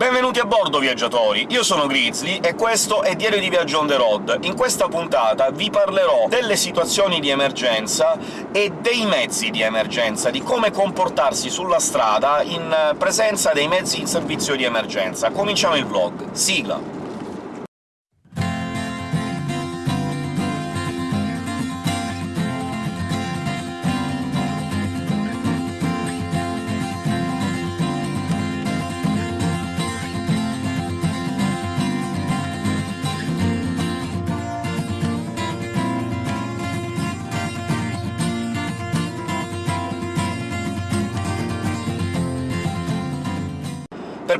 Benvenuti a bordo, viaggiatori! Io sono Grizzly e questo è Diario di Viaggio on the road. In questa puntata vi parlerò delle situazioni di emergenza e dei mezzi di emergenza, di come comportarsi sulla strada in presenza dei mezzi in servizio di emergenza. Cominciamo il vlog. Sigla!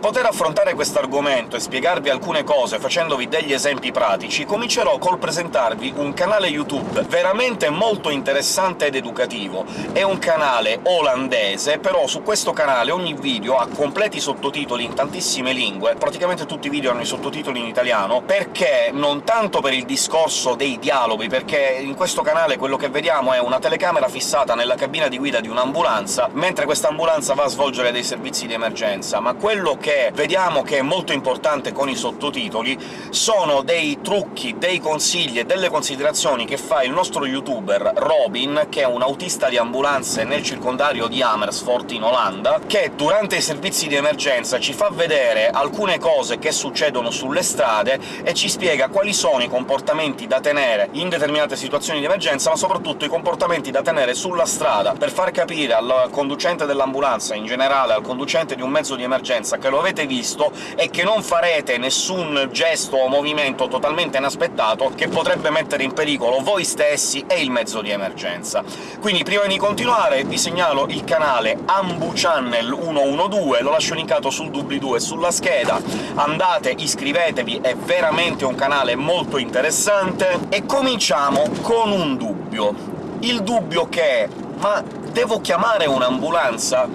Poter affrontare questo argomento e spiegarvi alcune cose facendovi degli esempi pratici, comincerò col presentarvi un canale YouTube veramente molto interessante ed educativo. È un canale olandese, però su questo canale ogni video ha completi sottotitoli in tantissime lingue, praticamente tutti i video hanno i sottotitoli in italiano, perché? Non tanto per il discorso dei dialoghi, perché in questo canale quello che vediamo è una telecamera fissata nella cabina di guida di un'ambulanza, mentre questa ambulanza va a svolgere dei servizi di emergenza, ma quello che vediamo che è molto importante con i sottotitoli sono dei trucchi, dei consigli e delle considerazioni che fa il nostro youtuber Robin, che è un autista di ambulanze nel circondario di Amersfoort in Olanda, che durante i servizi di emergenza ci fa vedere alcune cose che succedono sulle strade e ci spiega quali sono i comportamenti da tenere in determinate situazioni di emergenza, ma soprattutto i comportamenti da tenere sulla strada, per far capire al conducente dell'ambulanza, in generale al conducente di un mezzo di emergenza, che lo avete visto e che non farete nessun gesto o movimento totalmente inaspettato che potrebbe mettere in pericolo voi stessi e il mezzo di emergenza. Quindi prima di continuare vi segnalo il canale Ambu Channel 112, lo lascio linkato sul doobly-doo e sulla scheda, andate, iscrivetevi, è veramente un canale molto interessante. E cominciamo con un dubbio. Il dubbio che ma devo chiamare un'ambulanza?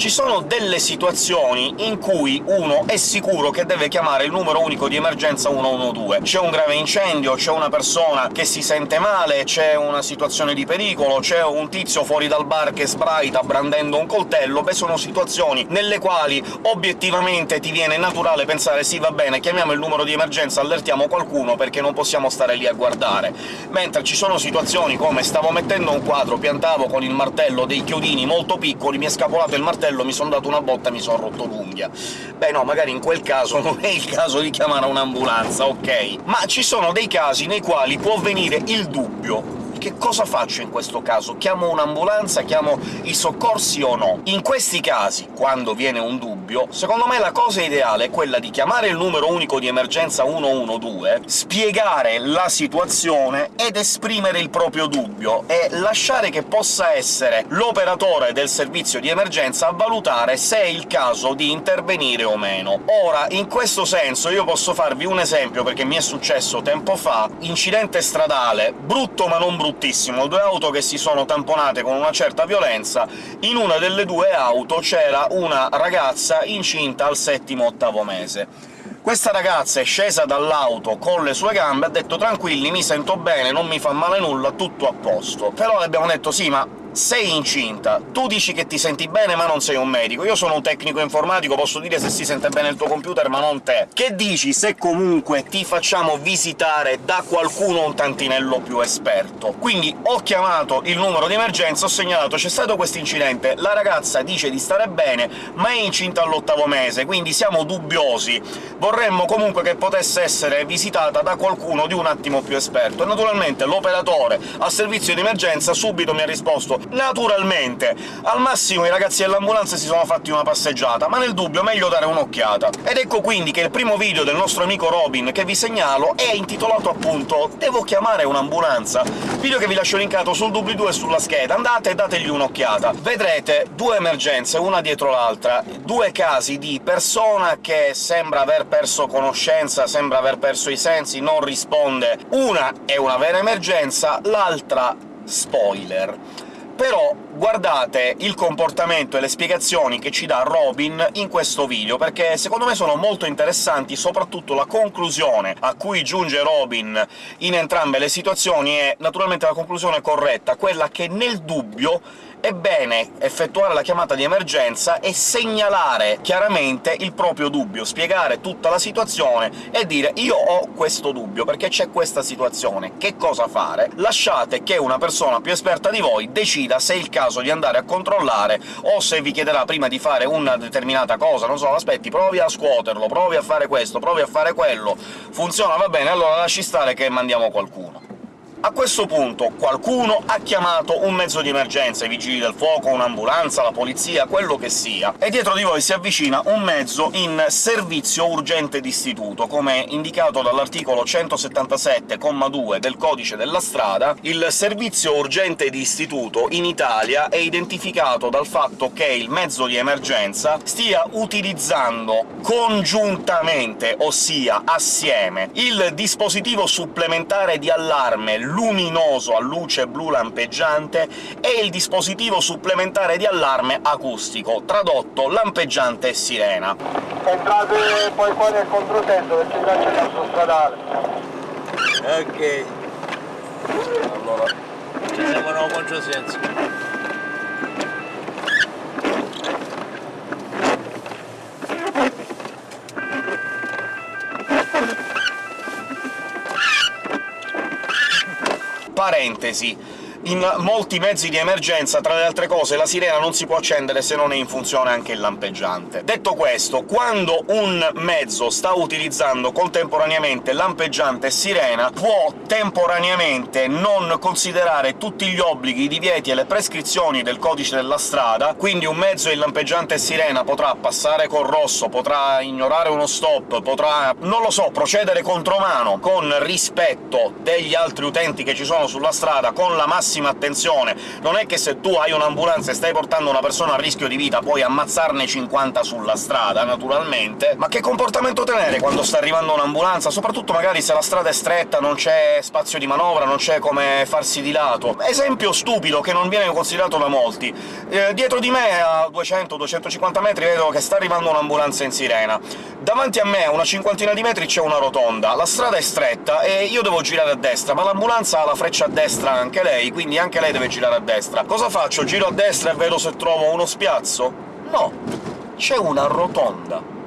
Ci sono delle situazioni in cui uno è sicuro che deve chiamare il numero unico di emergenza 112. C'è un grave incendio, c'è una persona che si sente male, c'è una situazione di pericolo, c'è un tizio fuori dal bar che sbraita brandendo un coltello, beh sono situazioni nelle quali obiettivamente ti viene naturale pensare «sì, va bene, chiamiamo il numero di emergenza, allertiamo qualcuno, perché non possiamo stare lì a guardare». Mentre ci sono situazioni come stavo mettendo un quadro, piantavo con il martello dei chiodini molto piccoli, mi è scapolato il martello coltello, mi sono dato una botta e mi sono rotto l'unghia. Beh no, magari in quel caso non è il caso di chiamare un'ambulanza, ok? Ma ci sono dei casi nei quali può venire il dubbio che cosa faccio in questo caso? Chiamo un'ambulanza, chiamo i soccorsi o no? In questi casi, quando viene un dubbio, secondo me la cosa ideale è quella di chiamare il numero unico di emergenza 112, spiegare la situazione ed esprimere il proprio dubbio, e lasciare che possa essere l'operatore del servizio di emergenza a valutare se è il caso di intervenire o meno. Ora, in questo senso io posso farvi un esempio, perché mi è successo tempo fa, incidente stradale, brutto ma non bruttissimo, due auto che si sono tamponate con una certa violenza, in una delle due auto c'era una ragazza incinta al settimo-ottavo mese. Questa ragazza è scesa dall'auto con le sue gambe, ha detto «tranquilli, mi sento bene, non mi fa male nulla, tutto a posto». Però le abbiamo detto «sì, ma sei incinta, tu dici che ti senti bene ma non sei un medico, io sono un tecnico informatico, posso dire se si sente bene il tuo computer ma non te. Che dici se comunque ti facciamo visitare da qualcuno un tantinello più esperto? Quindi ho chiamato il numero di emergenza, ho segnalato «c'è stato questo incidente, la ragazza dice di stare bene, ma è incinta all'ottavo mese, quindi siamo dubbiosi, vorremmo comunque che potesse essere visitata da qualcuno di un attimo più esperto». E naturalmente l'operatore al servizio di emergenza subito mi ha risposto Naturalmente! Al massimo i ragazzi dell'ambulanza si sono fatti una passeggiata, ma nel dubbio meglio dare un'occhiata. Ed ecco quindi che il primo video del nostro amico Robin che vi segnalo è intitolato appunto «Devo chiamare un'ambulanza», video che vi lascio linkato sul doobly-doo e sulla scheda, andate e dategli un'occhiata. Vedrete due emergenze, una dietro l'altra, due casi di persona che sembra aver perso conoscenza, sembra aver perso i sensi, non risponde. Una è una vera emergenza, l'altra spoiler però guardate il comportamento e le spiegazioni che ci dà Robin in questo video, perché secondo me sono molto interessanti, soprattutto la conclusione a cui giunge Robin in entrambe le situazioni è naturalmente la conclusione corretta, quella che nel dubbio è bene effettuare la chiamata di emergenza e segnalare chiaramente il proprio dubbio, spiegare tutta la situazione e dire «io ho questo dubbio, perché c'è questa situazione, che cosa fare?» Lasciate che una persona più esperta di voi decida se è il caso di andare a controllare, o se vi chiederà prima di fare una determinata cosa, non so, aspetti, provi a scuoterlo, provi a fare questo, provi a fare quello, funziona, va bene, allora lasci stare che mandiamo qualcuno. A questo punto qualcuno ha chiamato un mezzo di emergenza, i vigili del fuoco, un'ambulanza, la polizia, quello che sia, e dietro di voi si avvicina un mezzo in servizio urgente d'istituto, come indicato dall'articolo 177,2 del Codice della strada. Il servizio urgente di istituto in Italia è identificato dal fatto che il mezzo di emergenza stia utilizzando congiuntamente, ossia assieme, il dispositivo supplementare di allarme luminoso a luce blu lampeggiante e il dispositivo supplementare di allarme acustico, tradotto lampeggiante sirena. Entrate poi fuori al controsenso perché già c'è il stradale. Ok. Allora, ci siamo nel controsenso. Parentesi in molti mezzi di emergenza, tra le altre cose, la sirena non si può accendere se non è in funzione anche il lampeggiante. Detto questo, quando un mezzo sta utilizzando contemporaneamente lampeggiante e sirena, può temporaneamente non considerare tutti gli obblighi, i divieti e le prescrizioni del codice della strada, quindi un mezzo in lampeggiante e sirena potrà passare col rosso, potrà ignorare uno stop, potrà, non lo so, procedere contromano, con rispetto degli altri utenti che ci sono sulla strada, con la massima massima attenzione. Non è che se tu hai un'ambulanza e stai portando una persona a rischio di vita puoi ammazzarne 50 sulla strada, naturalmente, ma che comportamento tenere quando sta arrivando un'ambulanza? Soprattutto magari se la strada è stretta, non c'è spazio di manovra, non c'è come farsi di lato. Esempio stupido che non viene considerato da molti. Eh, dietro di me, a 200-250 metri, vedo che sta arrivando un'ambulanza in sirena. Davanti a me, a una cinquantina di metri, c'è una rotonda. La strada è stretta e io devo girare a destra, ma l'ambulanza ha la freccia a destra anche lei, quindi anche lei deve girare a destra. Cosa faccio? Giro a destra e vedo se trovo uno spiazzo? No! C'è una rotonda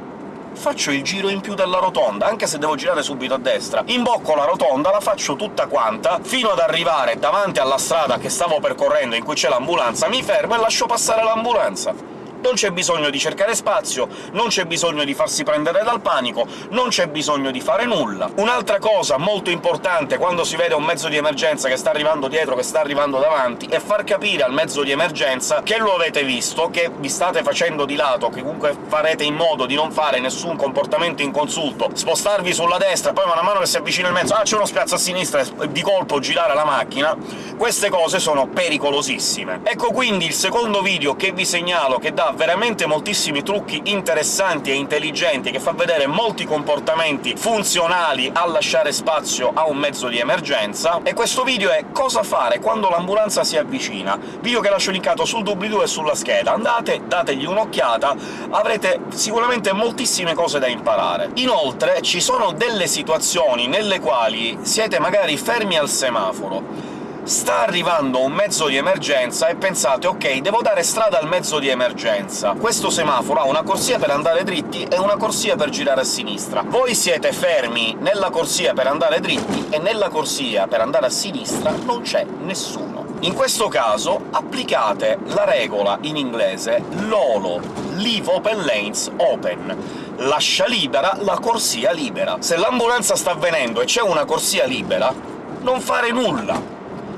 faccio il giro in più della rotonda, anche se devo girare subito a destra. Imbocco la rotonda, la faccio tutta quanta, fino ad arrivare davanti alla strada che stavo percorrendo, in cui c'è l'ambulanza, mi fermo e lascio passare l'ambulanza non c'è bisogno di cercare spazio, non c'è bisogno di farsi prendere dal panico, non c'è bisogno di fare nulla. Un'altra cosa molto importante quando si vede un mezzo di emergenza che sta arrivando dietro, che sta arrivando davanti, è far capire al mezzo di emergenza che lo avete visto, che vi state facendo di lato, che comunque farete in modo di non fare nessun comportamento inconsulto, spostarvi sulla destra, poi man mano che si avvicina il mezzo «ah, c'è uno spiazzo a sinistra» e di colpo girare la macchina, queste cose sono pericolosissime. Ecco quindi il secondo video che vi segnalo, che dà veramente moltissimi trucchi interessanti e intelligenti, che fa vedere molti comportamenti funzionali a lasciare spazio a un mezzo di emergenza, e questo video è «Cosa fare quando l'ambulanza si avvicina», video che lascio linkato sul doobly-doo e sulla scheda. Andate, dategli un'occhiata, avrete sicuramente moltissime cose da imparare. Inoltre ci sono delle situazioni nelle quali siete magari fermi al semaforo, sta arrivando un mezzo di emergenza e pensate «ok, devo dare strada al mezzo di emergenza». Questo semaforo ha una corsia per andare dritti e una corsia per girare a sinistra. Voi siete fermi nella corsia per andare dritti e nella corsia per andare a sinistra non c'è nessuno. In questo caso applicate la regola in inglese LOLO, Leave Open Lanes Open, lascia libera la corsia libera. Se l'ambulanza sta avvenendo e c'è una corsia libera, non fare nulla,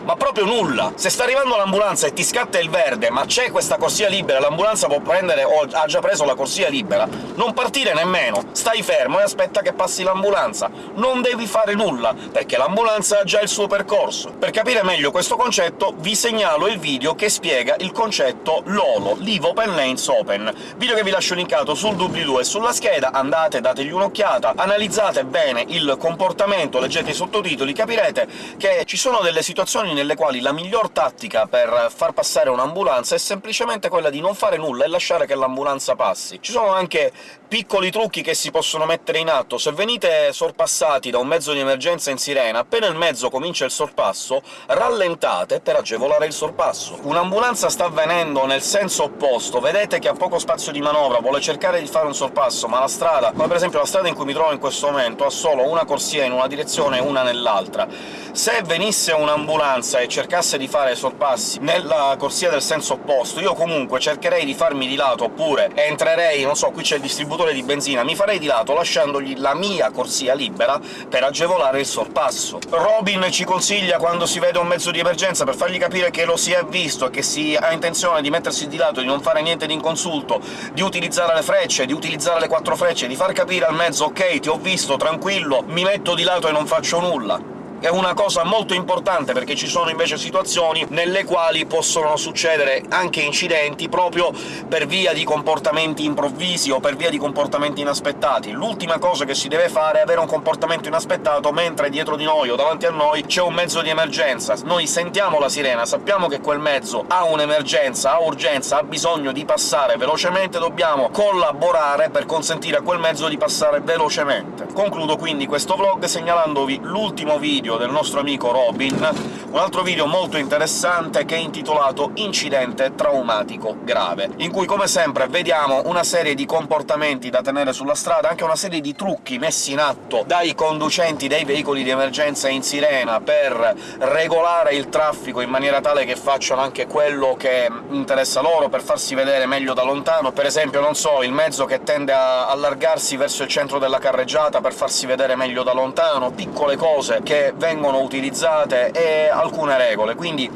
ma proprio nulla! Se sta arrivando l'ambulanza e ti scatta il verde, ma c'è questa corsia libera, l'ambulanza può prendere o ha già preso la corsia libera, non partire nemmeno! Stai fermo e aspetta che passi l'ambulanza! Non devi fare nulla, perché l'ambulanza ha già il suo percorso. Per capire meglio questo concetto vi segnalo il video che spiega il concetto LOLO, Leave Open Lanes Open, video che vi lascio linkato sul doobly-doo e sulla scheda, andate, dategli un'occhiata, analizzate bene il comportamento, leggete i sottotitoli, capirete che ci sono delle situazioni nelle quali la miglior tattica per far passare un'ambulanza è semplicemente quella di non fare nulla e lasciare che l'ambulanza passi. Ci sono anche piccoli trucchi che si possono mettere in atto. Se venite sorpassati da un mezzo di emergenza in sirena, appena il mezzo comincia il sorpasso, rallentate per agevolare il sorpasso. Un'ambulanza sta avvenendo nel senso opposto, vedete che ha poco spazio di manovra, vuole cercare di fare un sorpasso, ma la strada, come per esempio la strada in cui mi trovo in questo momento, ha solo una corsia in una direzione e una nell'altra. Se venisse un'ambulanza e cercasse di fare sorpassi nella corsia del senso opposto, io comunque cercherei di farmi di lato, oppure entrerei, non so, qui c'è il distributore di benzina, mi farei di lato lasciandogli la mia corsia libera per agevolare il sorpasso. Robin ci consiglia, quando si vede un mezzo di emergenza, per fargli capire che lo si è visto e che si ha intenzione di mettersi di lato, di non fare niente di inconsulto, di utilizzare le frecce, di utilizzare le quattro frecce, di far capire al mezzo «Ok, ti ho visto, tranquillo, mi metto di lato e non faccio nulla» è una cosa molto importante, perché ci sono invece situazioni nelle quali possono succedere anche incidenti proprio per via di comportamenti improvvisi o per via di comportamenti inaspettati. L'ultima cosa che si deve fare è avere un comportamento inaspettato mentre dietro di noi o davanti a noi c'è un mezzo di emergenza. Noi sentiamo la sirena, sappiamo che quel mezzo ha un'emergenza, ha urgenza, ha bisogno di passare velocemente, dobbiamo collaborare per consentire a quel mezzo di passare velocemente. Concludo quindi questo vlog segnalandovi l'ultimo video video del nostro amico Robin, un altro video molto interessante che è intitolato «Incidente traumatico grave», in cui, come sempre, vediamo una serie di comportamenti da tenere sulla strada, anche una serie di trucchi messi in atto dai conducenti dei veicoli di emergenza in sirena per regolare il traffico in maniera tale che facciano anche quello che interessa loro, per farsi vedere meglio da lontano. Per esempio, non so, il mezzo che tende a allargarsi verso il centro della carreggiata per farsi vedere meglio da lontano, piccole cose che vengono utilizzate e alcune regole, quindi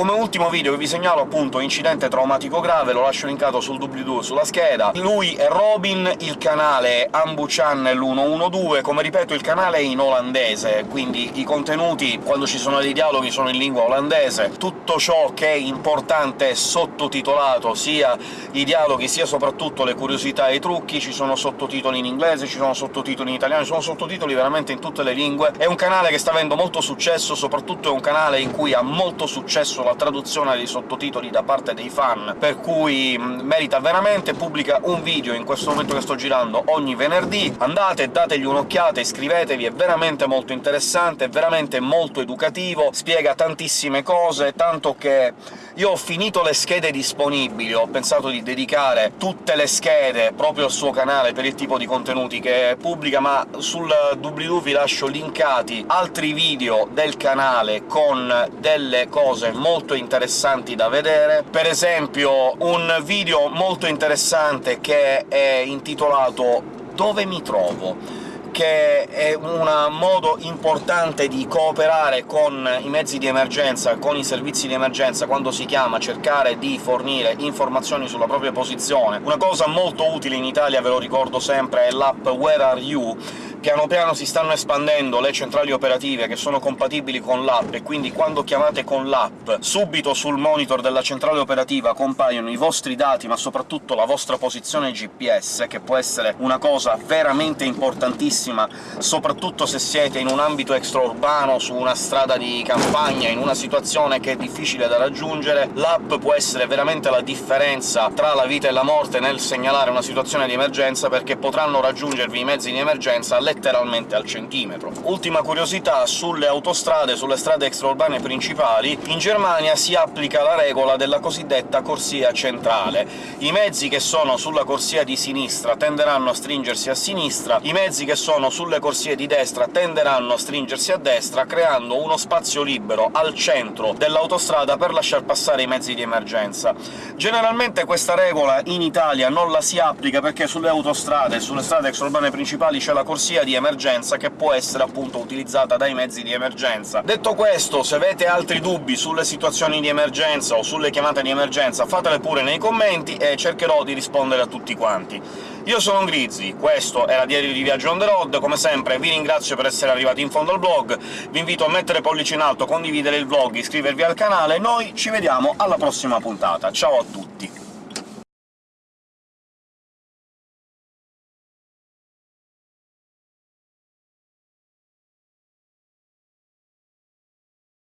come ultimo video vi segnalo appunto incidente traumatico grave, lo lascio linkato sul doobly-doo sulla scheda. Lui è Robin, il canale Ambu Channel 112, come ripeto il canale è in olandese, quindi i contenuti, quando ci sono dei dialoghi, sono in lingua olandese. Tutto ciò che è importante è sottotitolato, sia i dialoghi sia soprattutto le curiosità e i trucchi, ci sono sottotitoli in inglese, ci sono sottotitoli in italiano, ci sono sottotitoli veramente in tutte le lingue. È un canale che sta avendo molto successo, soprattutto è un canale in cui ha molto successo la traduzione dei sottotitoli da parte dei fan, per cui merita veramente, pubblica un video in questo momento che sto girando ogni venerdì, andate, dategli un'occhiata, iscrivetevi, è veramente molto interessante, è veramente molto educativo, spiega tantissime cose, tanto che io ho finito le schede disponibili, ho pensato di dedicare tutte le schede proprio al suo canale per il tipo di contenuti che pubblica, ma sul doobly-doo vi lascio linkati altri video del canale con delle cose molto molto interessanti da vedere. Per esempio un video molto interessante che è intitolato «Dove mi trovo?», che è un modo importante di cooperare con i mezzi di emergenza, con i servizi di emergenza, quando si chiama cercare di fornire informazioni sulla propria posizione. Una cosa molto utile in Italia, ve lo ricordo sempre, è l'app Where Are You, Piano piano si stanno espandendo le centrali operative che sono compatibili con l'app, e quindi quando chiamate con l'app subito sul monitor della centrale operativa compaiono i vostri dati, ma soprattutto la vostra posizione GPS, che può essere una cosa veramente importantissima, soprattutto se siete in un ambito extraurbano, su una strada di campagna, in una situazione che è difficile da raggiungere. L'app può essere veramente la differenza tra la vita e la morte nel segnalare una situazione di emergenza, perché potranno raggiungervi i mezzi di emergenza letteralmente al centimetro. Ultima curiosità, sulle autostrade, sulle strade extraurbane principali, in Germania si applica la regola della cosiddetta corsia centrale. I mezzi che sono sulla corsia di sinistra tenderanno a stringersi a sinistra, i mezzi che sono sulle corsie di destra tenderanno a stringersi a destra, creando uno spazio libero al centro dell'autostrada per lasciar passare i mezzi di emergenza. Generalmente questa regola in Italia non la si applica perché sulle autostrade, sulle strade extraurbane principali c'è la corsia corsia di emergenza che può essere appunto utilizzata dai mezzi di emergenza. Detto questo, se avete altri dubbi sulle situazioni di emergenza o sulle chiamate di emergenza, fatele pure nei commenti e cercherò di rispondere a tutti quanti. Io sono Grizzy, questo era Diario di Viaggio on the road, come sempre vi ringrazio per essere arrivati in fondo al blog, vi invito a mettere pollice in alto, condividere il vlog, iscrivervi al canale, noi ci vediamo alla prossima puntata. Ciao a tutti!